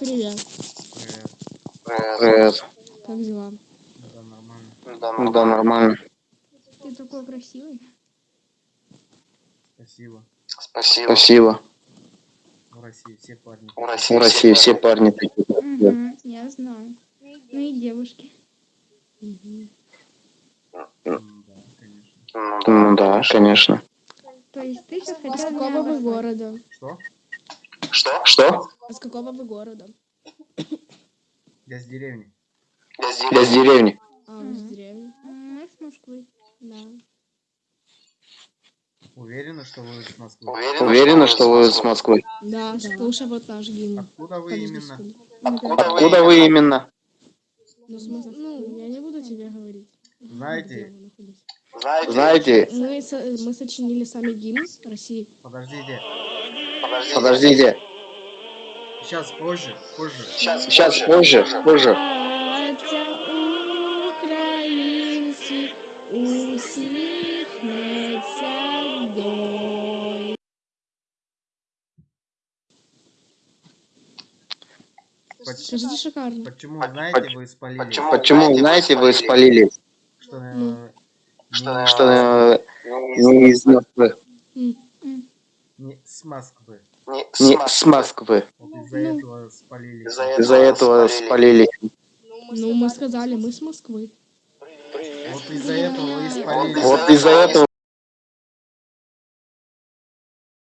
Привет. Привет. Привет. Как дела? Да, нормально. Да, нормально. Ты такой красивый. Спасибо. Спасибо. Спасибо. В России все парни. В России все парни такие. Угу, я знаю. Ну и девушки. Конечно. Ну да, конечно. То есть ты сейчас хотел обозвать? города? Что? Что? Что? А с какого вы города? Я с деревни. Я с деревни. А, вы из Мгм. деревни? М, Мы с Москвы. Да. Уверены, что вы с Москвы? Уверена, что вы с Москвы? Да, слушай вот наш гимн. Откуда вы именно? ходит? Откуда вы именно? Ну, смысл, ну, я не буду тебе говорить. где Знаете, вы находитесь. Знаете, Мы, со- мы сочинили сами гимн России. подождите. подождите, Сейчас позже, позже. сейчас позже, позже. Братя українці, усміхнеться доль. Поч- Скажите шикарно. Почему, знаете, вы спалили? Почему, знаете, вы спалили, Что, э, Ну. не- что э, не из Москвы, М, не с Москвы. не с Москвы. Вот из-за Ну. этого спалили. Из-за этого спалили. Ну, мы сказали, мы с Москвы. Вот из-за этого вы и спалили. Вот из-за этого